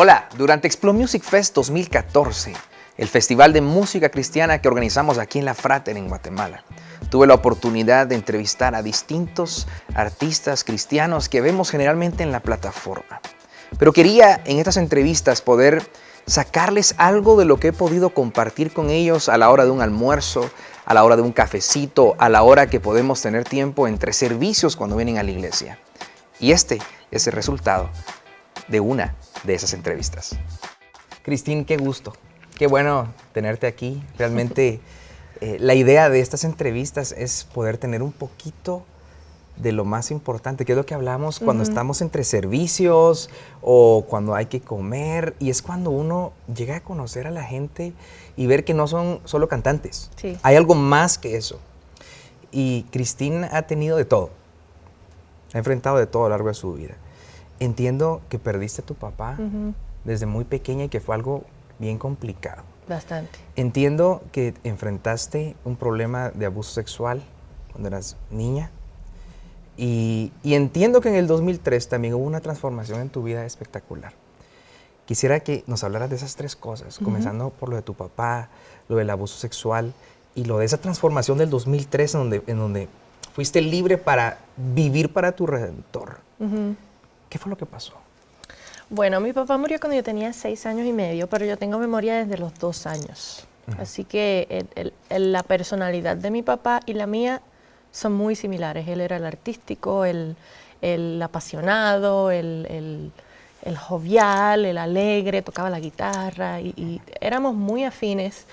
Hola, durante Explo Music Fest 2014, el festival de música cristiana que organizamos aquí en La Frater en Guatemala, tuve la oportunidad de entrevistar a distintos artistas cristianos que vemos generalmente en la plataforma. Pero quería en estas entrevistas poder sacarles algo de lo que he podido compartir con ellos a la hora de un almuerzo, a la hora de un cafecito, a la hora que podemos tener tiempo entre servicios cuando vienen a la iglesia. Y este es el resultado de una de esas entrevistas. Cristín, qué gusto. Qué bueno tenerte aquí. Realmente eh, la idea de estas entrevistas es poder tener un poquito de lo más importante, que es lo que hablamos cuando estamos entre servicios o cuando hay que comer, y es cuando uno llega a conocer a la gente y ver que no son solo cantantes. Hay algo más que eso. Y Cristín ha tenido de todo. Ha enfrentado de todo a lo largo de su vida. Entiendo que perdiste a tu papá desde muy pequeña y que fue algo bien complicado. Bastante. Entiendo que enfrentaste un problema de abuso sexual cuando eras niña. Y, entiendo que en el 2003 también hubo una transformación en tu vida espectacular. Quisiera que nos hablaras de esas tres cosas, comenzando por lo de tu papá, lo del abuso sexual y lo de esa transformación del 2003 en donde, en donde fuiste libre para vivir para tu redentor. ¿Qué fue lo que pasó? Bueno, mi papá murió cuando yo tenía seis años y medio, pero yo tengo memoria desde los dos años. Así que la personalidad de mi papá y la mía son muy similares. Él era el artístico, el, apasionado, el, jovial, el alegre, tocaba la guitarra y, éramos muy afines.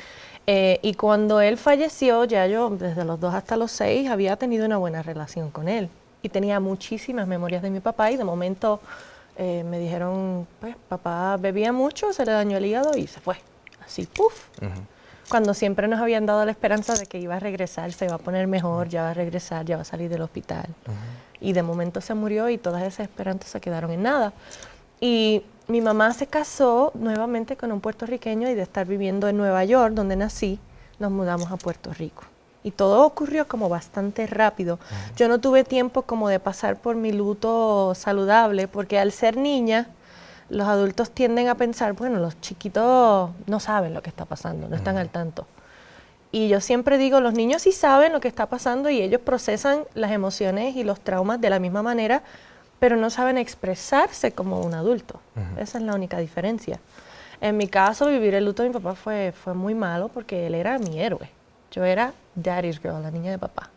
Eh, y cuando él falleció, ya yo desde los dos hasta los seis había tenido una buena relación con él y tenía muchísimas memorias de mi papá y de momento eh, me dijeron, pues papá bebía mucho, se le dañó el hígado y se fue. Así, puff. Cuando siempre nos habían dado la esperanza de que iba a regresar, se iba a poner mejor, ya va a regresar, ya va a salir del hospital. Y de momento se murió y todas esas esperanzas se quedaron en nada. Y mi mamá se casó nuevamente con un puertorriqueño y de estar viviendo en Nueva York, donde nací, nos mudamos a Puerto Rico y todo ocurrió como bastante rápido. Yo no tuve tiempo como de pasar por mi luto saludable, porque al ser niña, los adultos tienden a pensar, bueno, los chiquitos no saben lo que está pasando, no están al tanto. Y yo siempre digo, los niños sí saben lo que está pasando y ellos procesan las emociones y los traumas de la misma manera, pero no saben expresarse como un adulto. Esa es la única diferencia. En mi caso, vivir el luto de mi papá fue, fue muy malo porque él era mi héroe. Yo era daddy's girl, la niña de papá.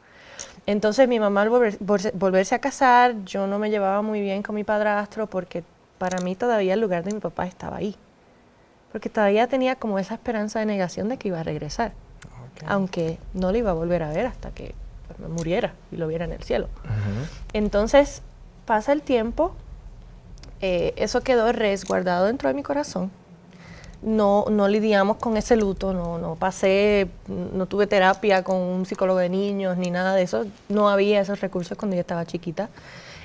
Entonces mi mamá al volverse a casar, yo no me llevaba muy bien con mi padrastro porque para mí todavía el lugar de mi papá estaba ahí. Porque todavía tenía como esa esperanza de negación de que iba a regresar. Aunque no lo iba a volver a ver hasta que pues, muriera y lo viera en el cielo. Entonces pasa el tiempo, eh, eso quedó resguardado dentro de mi corazón no, no lidiamos con ese luto, no, no pasé, no tuve terapia con un psicólogo de niños ni nada de eso, no había esos recursos cuando yo estaba chiquita.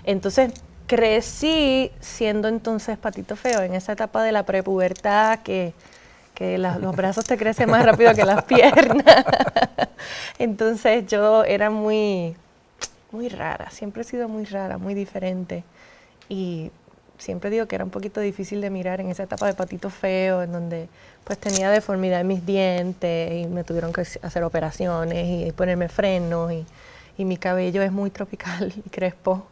Entonces crecí siendo entonces patito feo en esa etapa de la prepubertad que, que los brazos te crecen más rápido que las piernas. entonces yo era muy, muy rara, siempre he sido muy rara, muy diferente. Y siempre digo que era un poquito difícil de mirar en esa etapa de patito feo, en donde pues tenía deformidad en mis dientes y me tuvieron que hacer operaciones y ponerme frenos y, mi cabello es muy tropical y crespo.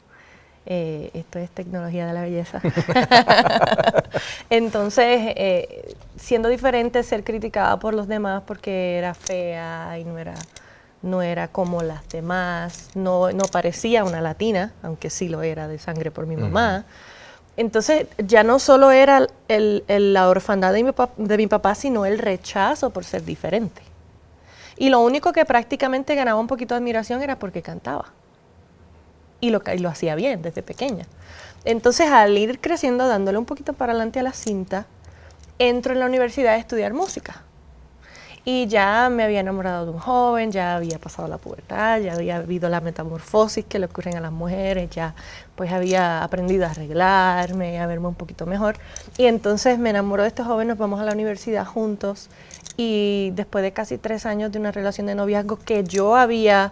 Eh, esto es tecnología de la belleza. Entonces, eh, siendo diferente, ser criticada por los demás porque era fea y no era, no era como las demás, no, no parecía una latina, aunque sí lo era de sangre por mi mamá. Entonces ya no solo era la orfandad de mi, de mi, papá, sino el rechazo por ser diferente. Y lo único que prácticamente ganaba un poquito de admiración era porque cantaba. Y lo, y lo hacía bien desde pequeña. Entonces al ir creciendo, dándole un poquito para adelante a la cinta, entro en la universidad a estudiar música. Y ya me había enamorado de un joven, ya había pasado la pubertad, ya había habido la metamorfosis que le ocurren a las mujeres, ya pues había aprendido a arreglarme, a verme un poquito mejor. Y entonces me enamoro de este joven, nos vamos a la universidad juntos y después de casi tres años de una relación de noviazgo que yo había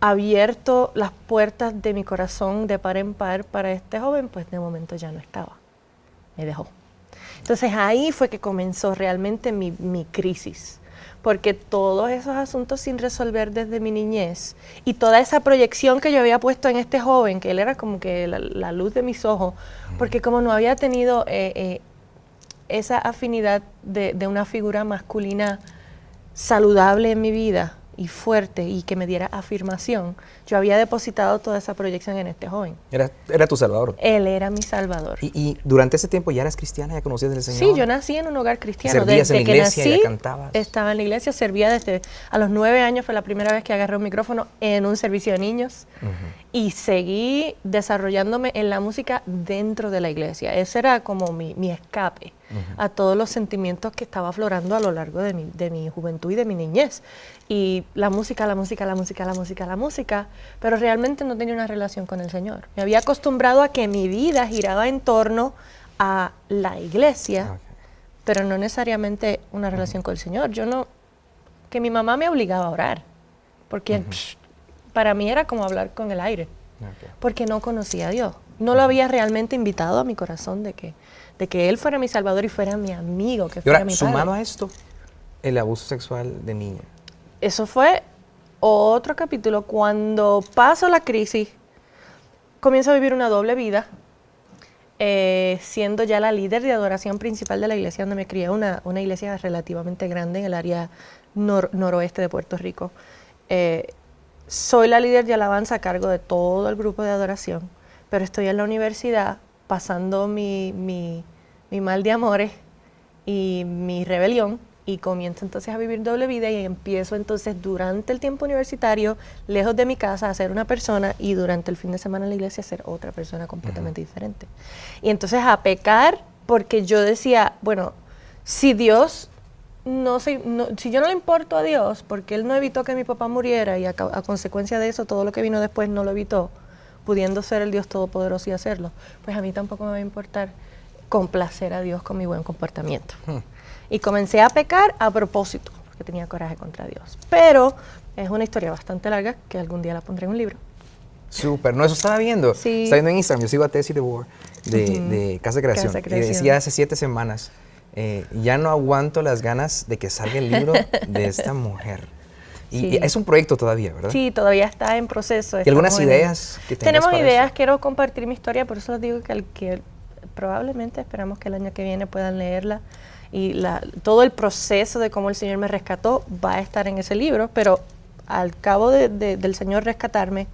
abierto las puertas de mi corazón de par en par para este joven, pues de momento ya no estaba. Me dejó. Entonces ahí fue que comenzó realmente mi, mi crisis porque todos esos asuntos sin resolver desde mi niñez y toda esa proyección que yo había puesto en este joven, que él era como que la, luz de mis ojos, porque como no había tenido eh, eh, esa afinidad de, de una figura masculina saludable en mi vida, y fuerte y que me diera afirmación, yo había depositado toda esa proyección en este joven. ¿Era, era tu salvador? Él era mi salvador. ¿Y, durante ese tiempo ya eras cristiana, ya conocías al Señor? Sí, yo nací en un hogar cristiano. ¿Servías desde en la iglesia, que nací, cantabas? Estaba en la iglesia, servía desde a los nueve años, fue la primera vez que agarré un micrófono en un servicio de niños y seguí desarrollándome en la música dentro de la iglesia. Ese era como mi, mi escape a todos los sentimientos que estaba aflorando a lo largo de mi, de mi juventud y de mi niñez. Y la música, la música, la música, la música, la música, pero realmente no tenía una relación con el Señor. Me había acostumbrado a que mi vida giraba en torno a la iglesia, ah, pero no necesariamente una relación con el Señor. Yo no, que mi mamá me obligaba a orar, porque para mí era como hablar con el aire, porque no conocía a Dios. No lo había realmente invitado a mi corazón de que de que él fuera mi salvador y fuera mi amigo, que fuera mi padre. sumado a esto, el abuso sexual de niña. Eso fue otro capítulo. Cuando paso la crisis, comienzo a vivir una doble vida, eh, siendo ya la líder de adoración principal de la iglesia donde me crié, una, una iglesia relativamente grande en el área noroeste de Puerto Rico. Eh, soy la líder de alabanza a cargo de todo el grupo de adoración, pero estoy en la universidad pasando mi, mi, mal de amores y mi rebelión y comienzo entonces a vivir doble vida y empiezo entonces durante el tiempo universitario, lejos de mi casa, a ser una persona y durante el fin de semana en la iglesia a ser otra persona completamente diferente. Y entonces a pecar porque yo decía, bueno, si Dios no, si yo no le importo a Dios, porque Él no evitó que mi papá muriera y a consecuencia de eso todo lo que vino después no lo evitó, pudiendo ser el Dios Todopoderoso y hacerlo, pues a mí tampoco me va a importar complacer a Dios con mi buen comportamiento. Hmm. Y comencé a pecar a propósito, porque tenía coraje contra Dios. Pero es una historia bastante larga que algún día la pondré en un libro. Súper, no, eso estaba viendo. Sí. Estaba viendo en Instagram, yo sigo a Tessie de War de, Casa, de Creación, y decía hace siete semanas, eh, ya no aguanto las ganas de que salga el libro de esta mujer. Y es un proyecto todavía, ¿verdad? Sí, todavía está en proceso. ¿Y algunas ideas que Tenemos ideas, quiero compartir mi historia, por eso les digo que, que probablemente esperamos que el año que viene puedan leerla. Y la, todo el proceso de cómo el Señor me rescató va a estar en ese libro, pero al cabo de, del Señor rescatarme,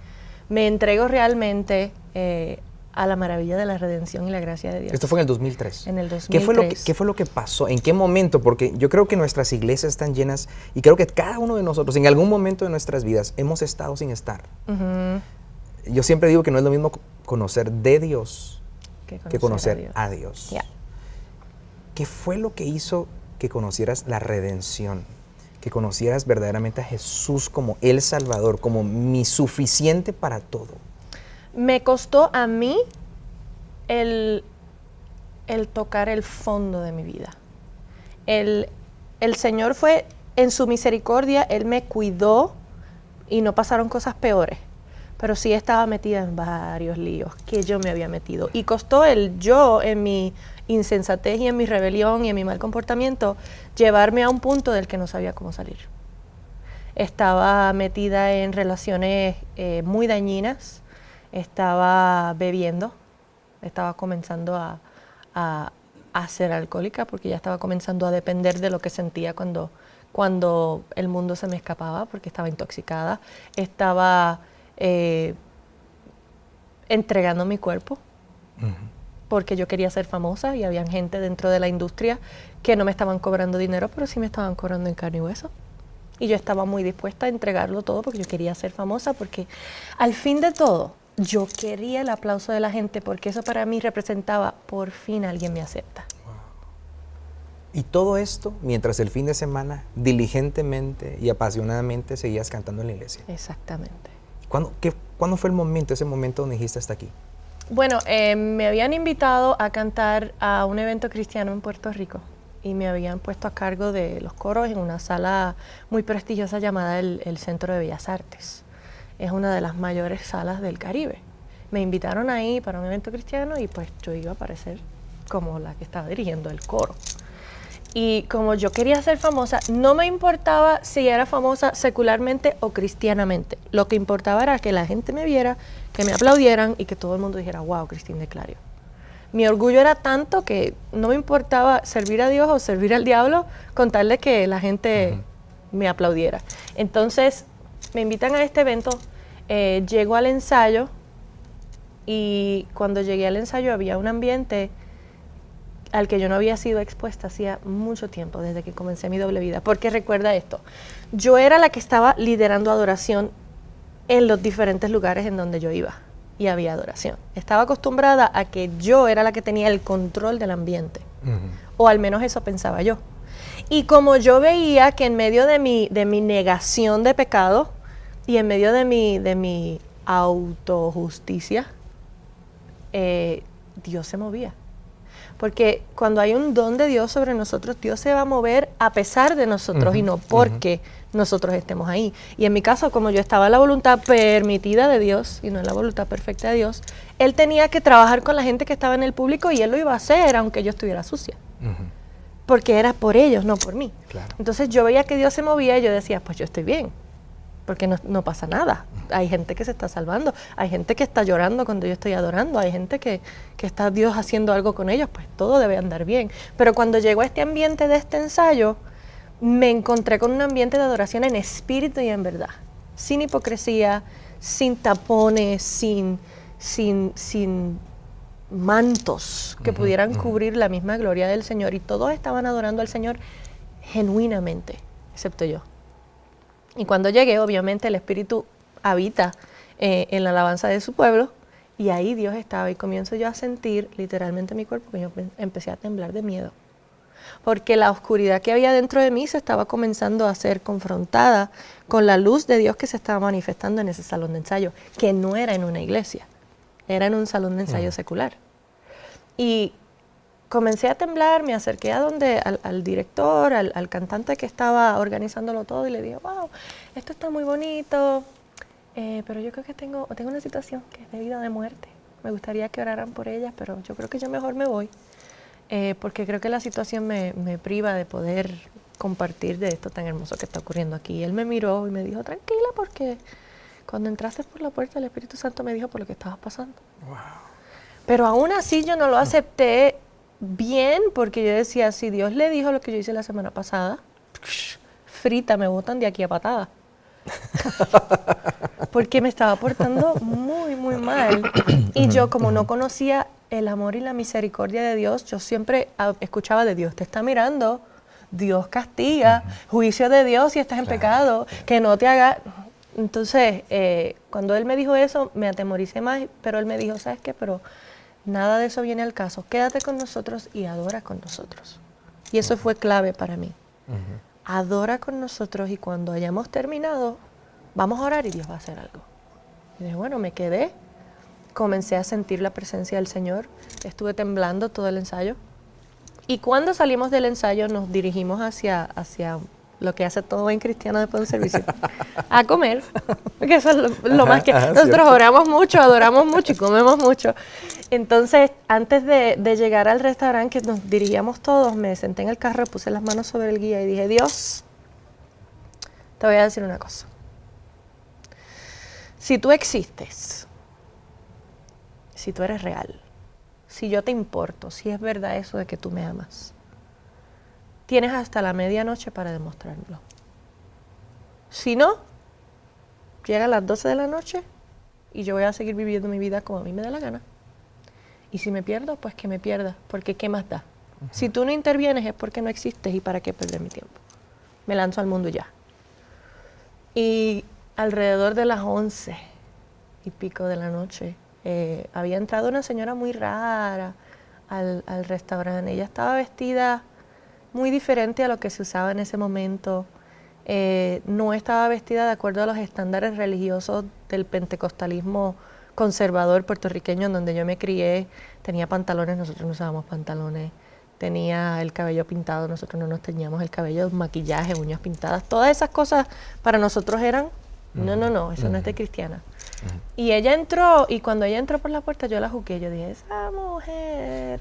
me entrego realmente eh, a la maravilla de la redención y la gracia de Dios. Esto fue en el 2003. En el 2003. ¿Qué fue lo que, qué fue lo que pasó? ¿En qué momento? Porque yo creo que nuestras iglesias están llenas y creo que cada uno de nosotros en algún momento de nuestras vidas hemos estado sin estar. Yo siempre digo que no es lo mismo conocer de Dios que conocer, a Dios. ¿Qué fue lo que hizo que conocieras la redención? Que conocieras verdaderamente a Jesús como el Salvador, como mi suficiente para todo me costó a mí el, tocar el fondo de mi vida. El, Señor fue en su misericordia, Él me cuidó y no pasaron cosas peores, pero sí estaba metida en varios líos que yo me había metido. Y costó el yo en mi insensatez y en mi rebelión y en mi mal comportamiento llevarme a un punto del que no sabía cómo salir. Estaba metida en relaciones eh, muy dañinas, estaba bebiendo, estaba comenzando a, ser alcohólica porque ya estaba comenzando a depender de lo que sentía cuando, cuando el mundo se me escapaba porque estaba intoxicada, estaba eh, entregando mi cuerpo porque yo quería ser famosa y había gente dentro de la industria que no me estaban cobrando dinero, pero sí me estaban cobrando en carne y hueso. Y yo estaba muy dispuesta a entregarlo todo porque yo quería ser famosa, porque al fin de todo, yo quería el aplauso de la gente porque eso para mí representaba, por fin alguien me acepta. Y todo esto mientras el fin de semana diligentemente y apasionadamente seguías cantando en la iglesia. Exactamente. ¿Cuándo, qué, ¿cuándo fue el momento, ese momento donde dijiste hasta aquí? Bueno, eh, me habían invitado a cantar a un evento cristiano en Puerto Rico y me habían puesto a cargo de los coros en una sala muy prestigiosa llamada el Centro de Bellas Artes es una de las mayores salas del Caribe. Me invitaron ahí para un evento cristiano y pues yo iba a aparecer como la que estaba dirigiendo el coro. Y como yo quería ser famosa, no me importaba si era famosa secularmente o cristianamente. Lo que importaba era que la gente me viera, que me aplaudieran y que todo el mundo dijera, wow, Cristina de Clario. Mi orgullo era tanto que no me importaba servir a Dios o servir al diablo con tal de que la gente me aplaudiera. Entonces me invitan a este evento, eh, llego al ensayo y cuando llegué al ensayo había un ambiente al que yo no había sido expuesta hacía mucho tiempo, desde que comencé mi doble vida. Porque recuerda esto, yo era la que estaba liderando adoración en los diferentes lugares en donde yo iba y había adoración. Estaba acostumbrada a que yo era la que tenía el control del ambiente, o al menos eso pensaba yo. Y como yo veía que en medio de mi, de mi negación de pecado y en medio de mi, de mi autojusticia, eh, Dios se movía. Porque cuando hay un don de Dios sobre nosotros, Dios se va a mover a pesar de nosotros y no porque nosotros estemos ahí. Y en mi caso, como yo estaba en la voluntad permitida de Dios y no en la voluntad perfecta de Dios, Él tenía que trabajar con la gente que estaba en el público y Él lo iba a hacer aunque yo estuviera sucia. Porque era por ellos, no por mí. Entonces yo veía que Dios se movía y yo decía, pues yo estoy bien porque no, pasa nada. Hay gente que se está salvando, hay gente que está llorando cuando yo estoy adorando, hay gente que, que, está Dios haciendo algo con ellos, pues todo debe andar bien. Pero cuando llegó a este ambiente de este ensayo, me encontré con un ambiente de adoración en espíritu y en verdad, sin hipocresía, sin tapones, sin, sin, sin mantos que pudieran cubrir la misma gloria del Señor. Y todos estaban adorando al Señor genuinamente, excepto yo. Y cuando llegué, obviamente el Espíritu habita eh, en la alabanza de su pueblo y ahí Dios estaba y comienzo yo a sentir literalmente mi cuerpo que yo empecé a temblar de miedo. Porque la oscuridad que había dentro de mí se estaba comenzando a ser confrontada con la luz de Dios que se estaba manifestando en ese salón de ensayo, que no era en una iglesia, era en un salón de ensayo secular. Y comencé a temblar, me acerqué a donde al, director, al, cantante que estaba organizándolo todo y le dije, wow, esto está muy bonito, eh, pero yo creo que tengo, tengo una situación que es de vida de muerte. Me gustaría que oraran por ella, pero yo creo que yo mejor me voy, eh, porque creo que la situación me, me, priva de poder compartir de esto tan hermoso que está ocurriendo aquí. él me miró y me dijo, tranquila, porque cuando entraste por la puerta el Espíritu Santo me dijo por lo que estabas pasando. Wow. Pero aún así yo no lo acepté bien, porque yo decía, si Dios le dijo lo que yo hice la semana pasada, frita, me botan de aquí a patada. porque me estaba portando muy, muy mal. Y yo, como no conocía el amor y la misericordia de Dios, yo siempre escuchaba de Dios, te está mirando, Dios castiga, juicio de Dios si estás en pecado, que no te haga... Entonces, eh, cuando él me dijo eso, me atemoricé más, pero él me dijo, ¿sabes qué? Pero Nada de eso viene al caso. Quédate con nosotros y adora con nosotros. Y eso fue clave para mí. Adora con nosotros y cuando hayamos terminado, vamos a orar y Dios va a hacer algo. Y dije, bueno, me quedé, comencé a sentir la presencia del Señor, estuve temblando todo el ensayo. Y cuando salimos del ensayo nos dirigimos hacia, hacia lo que hace todo buen cristiano después del servicio, a comer, porque eso es lo, más que... nosotros oramos mucho, adoramos mucho y comemos mucho. Entonces, antes de, llegar al restaurante que nos dirigíamos todos, me senté en el carro, puse las manos sobre el guía y dije, Dios, te voy a decir una cosa. Si tú existes, si tú eres real, si yo te importo, si es verdad eso de que tú me amas, tienes hasta la medianoche para demostrarlo. Si no, llega a las 12 de la noche y yo voy a seguir viviendo mi vida como a mí me da la gana. Y si me pierdo, pues que me pierda, porque ¿qué más da? Si tú no intervienes es porque no existes y para qué perder mi tiempo. Me lanzo al mundo ya. Y alrededor de las 11 y pico de la noche, eh, había entrado una señora muy rara al, al restaurante. Ella estaba vestida muy diferente a lo que se usaba en ese momento. Eh, no estaba vestida de acuerdo a los estándares religiosos del pentecostalismo conservador puertorriqueño en donde yo me crié. Tenía pantalones, nosotros no usábamos pantalones. Tenía el cabello pintado, nosotros no nos teníamos el cabello, maquillaje, uñas pintadas. Todas esas cosas para nosotros eran, no, no, no, eso no es de cristiana. Y ella entró, y cuando ella entró por la puerta, yo la juzgué. Yo dije, esa mujer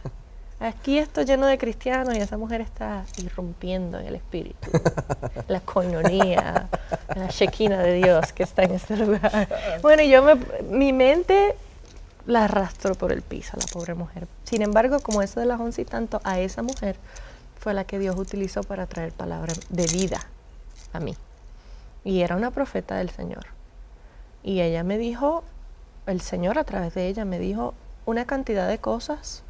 Aquí esto lleno de cristianos y esa mujer está irrumpiendo en el espíritu. la coinonía, la shequina de Dios que está en este lugar. Bueno, y yo me, mi mente la arrastró por el piso, la pobre mujer. Sin embargo, como eso de las once y tanto, a esa mujer fue la que Dios utilizó para traer palabras de vida a mí. Y era una profeta del Señor. Y ella me dijo, el Señor a través de ella me dijo una cantidad de cosas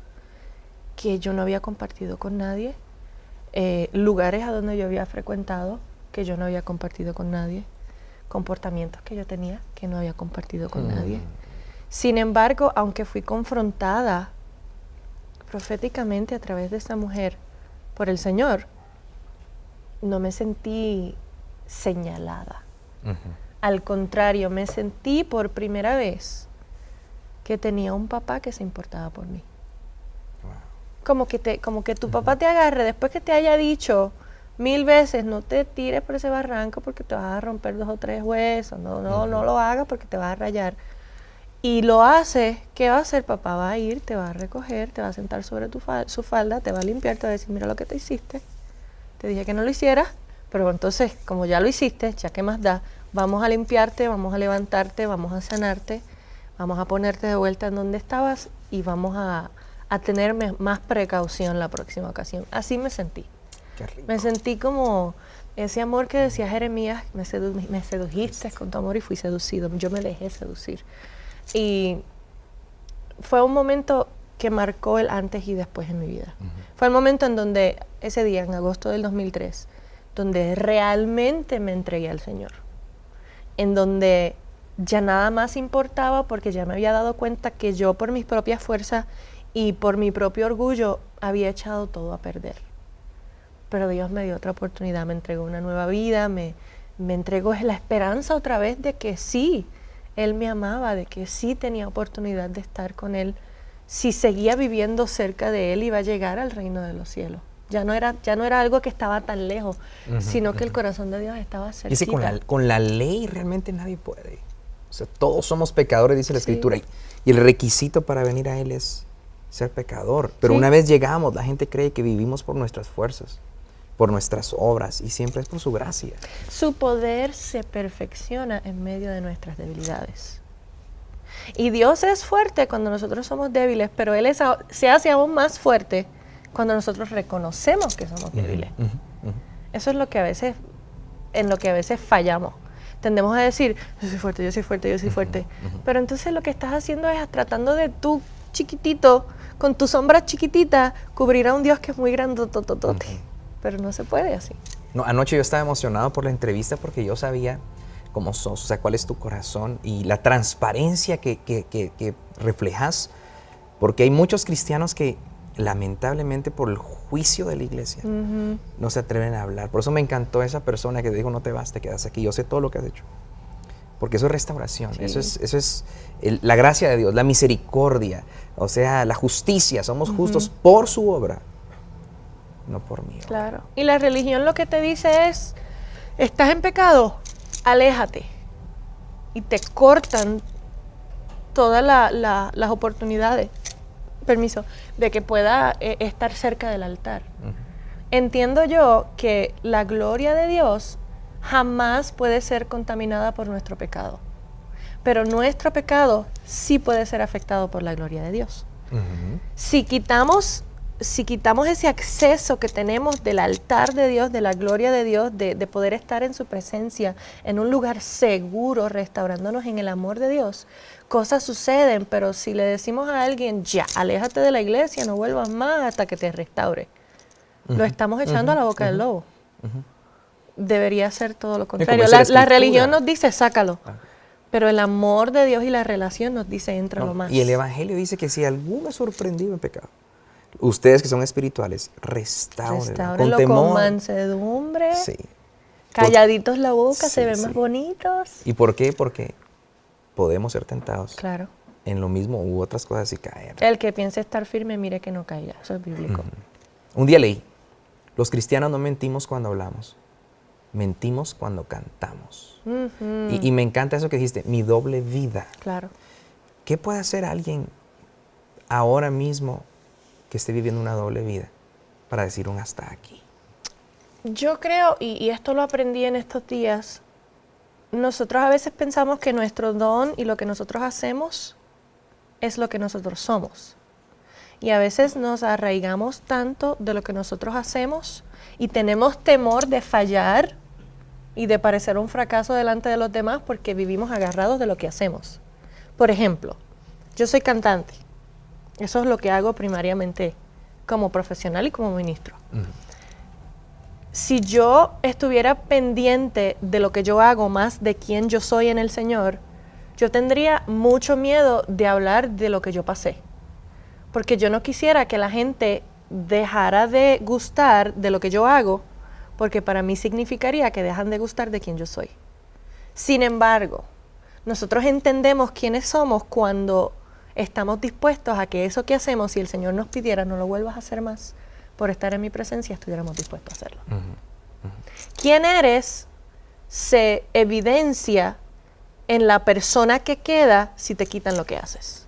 que yo no había compartido con nadie, eh, lugares a donde yo había frecuentado que yo no había compartido con nadie, comportamientos que yo tenía que no había compartido con nadie. Mm. Sin embargo, aunque fui confrontada proféticamente a través de esta mujer por el Señor, no me sentí señalada. Al contrario, me sentí por primera vez que tenía un papá que se importaba por mí. Como que, te, como que tu papá te agarre después que te haya dicho mil veces, no te tires por ese barranco porque te vas a romper dos o tres huesos, no, no, no lo hagas porque te vas a rayar. Y lo hace, ¿qué va a hacer? Papá va a ir, te va a recoger, te va a sentar sobre tu su falda, te va a limpiar, te va a decir, mira lo que te hiciste. Te dije que no lo hicieras, pero entonces, como ya lo hiciste, ya que más da, vamos a limpiarte, vamos a levantarte, vamos a sanarte, vamos a ponerte de vuelta en donde estabas y vamos a, a tener más precaución la próxima ocasión. Así me sentí. Me sentí como ese amor que decía Jeremías, me, me sedujiste con tu amor y fui seducido. Yo me dejé seducir. Y fue un momento que marcó el antes y después en mi vida. Fue el momento en donde, ese día, en agosto del 2003, donde realmente me entregué al Señor. En donde ya nada más importaba porque ya me había dado cuenta que yo por mis propias fuerzas y por mi propio orgullo había echado todo a perder. Pero Dios me dio otra oportunidad, me entregó una nueva vida, me, me entregó la esperanza otra vez de que sí, Él me amaba, de que sí tenía oportunidad de estar con Él. Si seguía viviendo cerca de Él, iba a llegar al reino de los cielos. Ya no era, ya no era algo que estaba tan lejos, sino que el corazón de Dios estaba cerca. Con la, con la ley realmente nadie puede. O sea, todos somos pecadores, dice la Escritura. Y el requisito para venir a Él es ser pecador. Pero una vez llegamos, la gente cree que vivimos por nuestras fuerzas, por nuestras obras, y siempre es por su gracia. Su poder se perfecciona en medio de nuestras debilidades. Y Dios es fuerte cuando nosotros somos débiles, pero Él se hace aún más fuerte cuando nosotros reconocemos que somos débiles. Eso es lo que a veces, en lo que a veces fallamos. Tendemos a decir, yo soy fuerte, yo soy fuerte, yo soy fuerte. Pero entonces lo que estás haciendo es tratando de tú chiquitito con tu sombra chiquitita, cubrirá a un Dios que es muy grande, tototote. Pero no se puede así. No, anoche yo estaba emocionado por la entrevista porque yo sabía cómo sos, o sea, cuál es tu corazón y la transparencia que, que, que, reflejas, porque hay muchos cristianos que lamentablemente por el juicio de la iglesia no se atreven a hablar. Por eso me encantó esa persona que dijo, no te vas, te quedas aquí, yo sé todo lo que has hecho. Porque eso es restauración, eso es, eso es la gracia de Dios, la misericordia, o sea, la justicia, somos justos por su obra, no por mí. Claro. Y la religión lo que te dice es, estás en pecado, aléjate. Y te cortan todas las oportunidades, permiso, de que pueda eh, estar cerca del altar. Entiendo yo que la gloria de Dios jamás puede ser contaminada por nuestro pecado pero nuestro pecado sí puede ser afectado por la gloria de Dios. Si quitamos si quitamos ese acceso que tenemos del altar de Dios, de la gloria de Dios, de, poder estar en su presencia, en un lugar seguro, restaurándonos en el amor de Dios, cosas suceden, pero si le decimos a alguien, ya, aléjate de la iglesia, no vuelvas más hasta que te restaure, lo estamos echando a la boca del lobo. Debería ser todo lo contrario. La, religión nos dice, sácalo. Ah. Pero el amor de Dios y la relación nos dice, entra lo más. Y el Evangelio dice que si alguno es sorprendido en pecado, ustedes que son espirituales, restaurenlo, con, con mansedumbre. Sí. Calladitos la boca, se ven más bonitos. ¿Y por qué? Porque podemos ser tentados. Claro. En lo mismo u otras cosas y caer. El que piense estar firme, mire que no caiga. Eso es bíblico. Un día leí, los cristianos no mentimos cuando hablamos, mentimos cuando cantamos. y, me encanta eso que dijiste, mi doble vida. Claro. ¿Qué puede hacer alguien ahora mismo que esté viviendo una doble vida para decir un hasta aquí? Yo creo, y, y esto lo aprendí en estos días, nosotros a veces pensamos que nuestro don y lo que nosotros hacemos es lo que nosotros somos. Y a veces nos arraigamos tanto de lo que nosotros hacemos y tenemos temor de fallar y de parecer un fracaso delante de los demás porque vivimos agarrados de lo que hacemos. Por ejemplo, yo soy cantante. Eso es lo que hago primariamente como profesional y como ministro. Si yo estuviera pendiente de lo que yo hago más de quién yo soy en el Señor, yo tendría mucho miedo de hablar de lo que yo pasé. Porque yo no quisiera que la gente dejara de gustar de lo que yo hago, porque para mí significaría que dejan de gustar de quién yo soy. Sin embargo, nosotros entendemos quiénes somos cuando estamos dispuestos a que eso que hacemos, si el Señor nos pidiera, no lo vuelvas a hacer más, por estar en mi presencia, estuviéramos dispuestos a hacerlo. ¿Quién eres? Se evidencia en la persona que queda si te quitan lo que haces.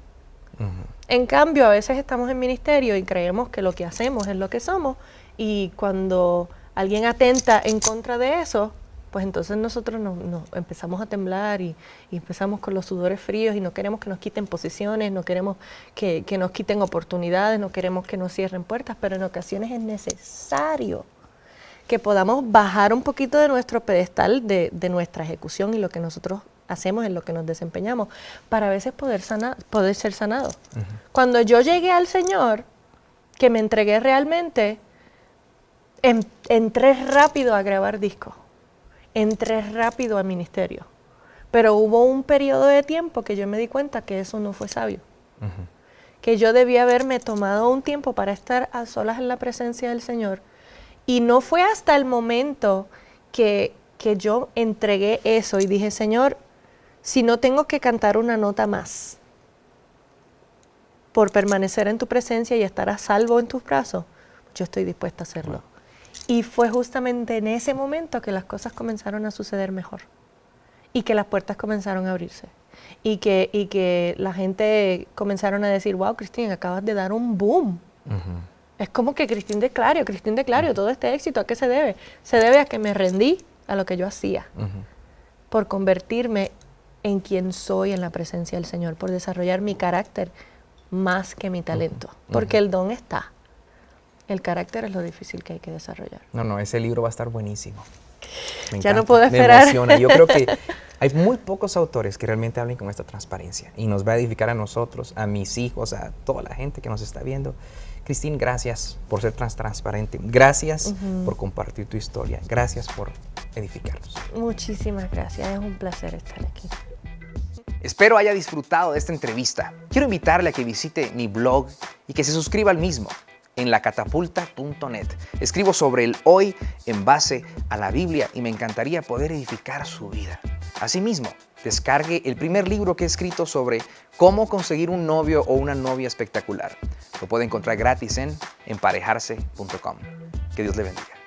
En cambio, a veces estamos en ministerio y creemos que lo que hacemos es lo que somos y cuando alguien atenta en contra de eso, pues entonces nosotros nos, empezamos a temblar y, empezamos con los sudores fríos y no queremos que nos quiten posiciones, no queremos que, nos quiten oportunidades, no queremos que nos cierren puertas, pero en ocasiones es necesario que podamos bajar un poquito de nuestro pedestal de, nuestra ejecución y lo que nosotros hacemos, en lo que nos desempeñamos, para a veces poder, sanar, poder ser sanados. Cuando yo llegué al Señor, que me entregué realmente, entré rápido a grabar discos entré rápido al ministerio. Pero hubo un periodo de tiempo que yo me di cuenta que eso no fue sabio. Que yo debía haberme tomado un tiempo para estar a solas en la presencia del Señor. Y no fue hasta el momento que, que yo entregué eso y dije, Señor, si no tengo que cantar una nota más por permanecer en tu presencia y estar a salvo en tus brazos, yo estoy dispuesta a hacerlo. Y fue justamente en ese momento que las cosas comenzaron a suceder mejor y que las puertas comenzaron a abrirse y que, y que la gente comenzaron a decir, wow, Cristín, acabas de dar un boom. Es como que Cristín de Clario, Cristín de Clario, todo este éxito, ¿a qué se debe? Se debe a que me rendí a lo que yo hacía, por convertirme en quien soy en la presencia del Señor, por desarrollar mi carácter más que mi talento, porque el don está. El carácter es lo difícil que hay que desarrollar. No, no, ese libro va a estar buenísimo. ya no puedo esperar. Me emociona. Yo creo que hay muy pocos autores que realmente hablen con esta transparencia y nos va a edificar a nosotros, a mis hijos, a toda la gente que nos está viendo. Cristín, gracias por ser tan transparente. Gracias por compartir tu historia. Gracias por edificarnos. Muchísimas gracias. Es un placer estar aquí. Espero haya disfrutado de esta entrevista. Quiero invitarle a que visite mi blog y que se suscriba al mismo en lacatapulta.net. Escribo sobre el hoy en base a la Biblia y me encantaría poder edificar su vida. Asimismo, descargue el primer libro que he escrito sobre cómo conseguir un novio o una novia espectacular. Lo puede encontrar gratis en emparejarse.com. Que Dios le bendiga.